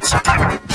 Teacher.